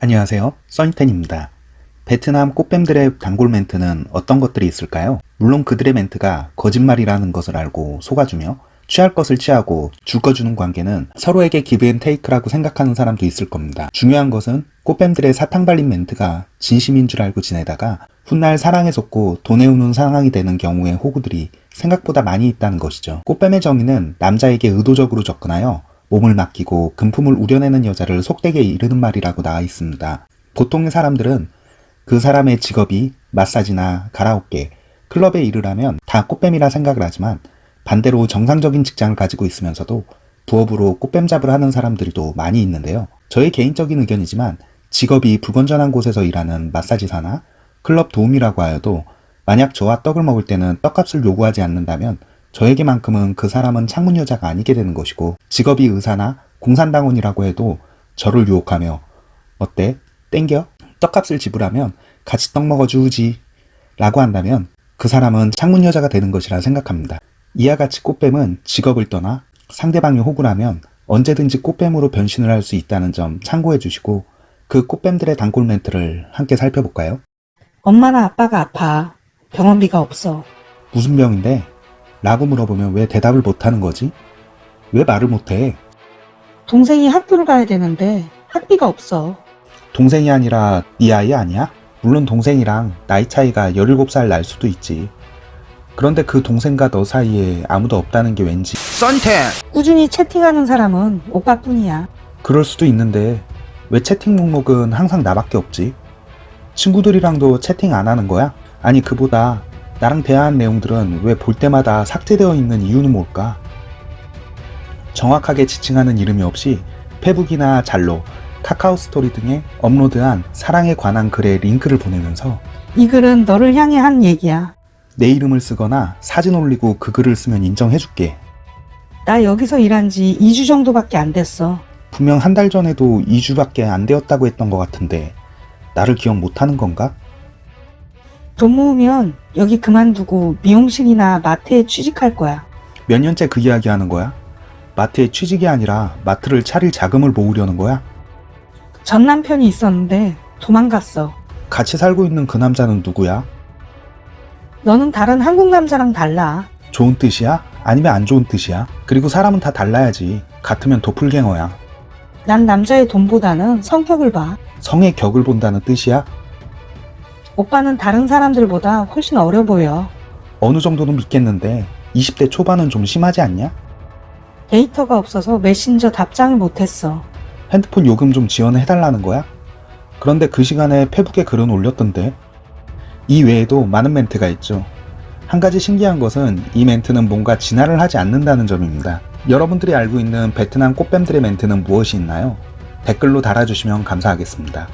안녕하세요. 써니텐입니다. 베트남 꽃뱀들의 단골 멘트는 어떤 것들이 있을까요? 물론 그들의 멘트가 거짓말이라는 것을 알고 속아주며 취할 것을 취하고 줄 거 주는 관계는 서로에게 기브앤테이크라고 생각하는 사람도 있을 겁니다. 중요한 것은 꽃뱀들의 사탕 발린 멘트가 진심인 줄 알고 지내다가 훗날 사랑에 속고 돈에 우는 상황이 되는 경우의 호구들이 생각보다 많이 있다는 것이죠. 꽃뱀의 정의는 남자에게 의도적으로 접근하여 몸을 맡기고 금품을 우려내는 여자를 속되게 이르는 말이라고 나와 있습니다. 보통의 사람들은 그 사람의 직업이 마사지나 가라오케, 클럽에 일을 다 꽃뱀이라 생각을 하지만 반대로 정상적인 직장을 가지고 있으면서도 부업으로 꽃뱀 잡을 하는 사람들도 많이 있는데요. 저의 개인적인 의견이지만 직업이 불건전한 곳에서 일하는 마사지사나 클럽 도우미라고 하여도 만약 저와 떡을 먹을 때는 떡값을 요구하지 않는다면 저에게만큼은 그 사람은 창문 여자가 아니게 되는 것이고 직업이 의사나 공산당원이라고 해도 저를 유혹하며 어때? 땡겨? 떡값을 지불하면 같이 떡 먹어주지 라고 한다면 그 사람은 창문 여자가 되는 것이라 생각합니다. 이와 같이 꽃뱀은 직업을 떠나 상대방이 호구라면 언제든지 꽃뱀으로 변신을 할 수 있다는 점 참고해 주시고 그 꽃뱀들의 단골 멘트를 함께 살펴볼까요? 엄마나 아빠가 아파. 병원비가 없어. 무슨 병인데? 라고 물어보면 왜 대답을 못하는 거지? 왜 말을 못해? 동생이 학교를 가야 되는데 학비가 없어. 동생이 아니라 네 아이 아니야? 물론 동생이랑 나이 차이가 17살 날 수도 있지. 그런데 그 동생과 너 사이에 아무도 없다는 게 왠지 썬텐 꾸준히 채팅하는 사람은 오빠뿐이야. 그럴 수도 있는데 왜 채팅 목록은 항상 나밖에 없지? 친구들이랑도 채팅 안 하는 거야? 아니 그보다 나랑 대화한 내용들은 왜 볼 때마다 삭제되어 있는 이유는 뭘까? 정확하게 지칭하는 이름이 없이 페북이나 잘로, 카카오 스토리 등에 업로드한 사랑에 관한 글에 링크를 보내면서 이 글은 너를 향해 한 얘기야. 내 이름을 쓰거나 사진 올리고 그 글을 쓰면 인정해줄게. 나 여기서 일한 지 2주 정도밖에 안 됐어. 분명 한 달 전에도 2주밖에 안 되었다고 했던 것 같은데 나를 기억 못하는 건가? 돈 모으면 여기 그만두고 미용실이나 마트에 취직할 거야. 몇 년째 그 이야기 하는 거야? 마트에 취직이 아니라 마트를 차릴 자금을 모으려는 거야? 전 남편이 있었는데 도망갔어. 같이 살고 있는 그 남자는 누구야? 너는 다른 한국 남자랑 달라. 좋은 뜻이야? 아니면 안 좋은 뜻이야? 그리고 사람은 다 달라야지. 같으면 도플갱어야. 난 남자의 돈보다는 성격을 봐. 성의 격을 본다는 뜻이야? 오빠는 다른 사람들보다 훨씬 어려 보여. 어느 정도는 믿겠는데 20대 초반은 좀 심하지 않냐? 데이터가 없어서 메신저 답장을 못했어. 핸드폰 요금 좀 지원해달라는 거야? 그런데 그 시간에 페북에 글은 올렸던데 이 외에도 많은 멘트가 있죠. 한 가지 신기한 것은 이 멘트는 뭔가 진화를 하지 않는다는 점입니다. 여러분들이 알고 있는 베트남 꽃뱀들의 멘트는 무엇이 있나요? 댓글로 달아주시면 감사하겠습니다.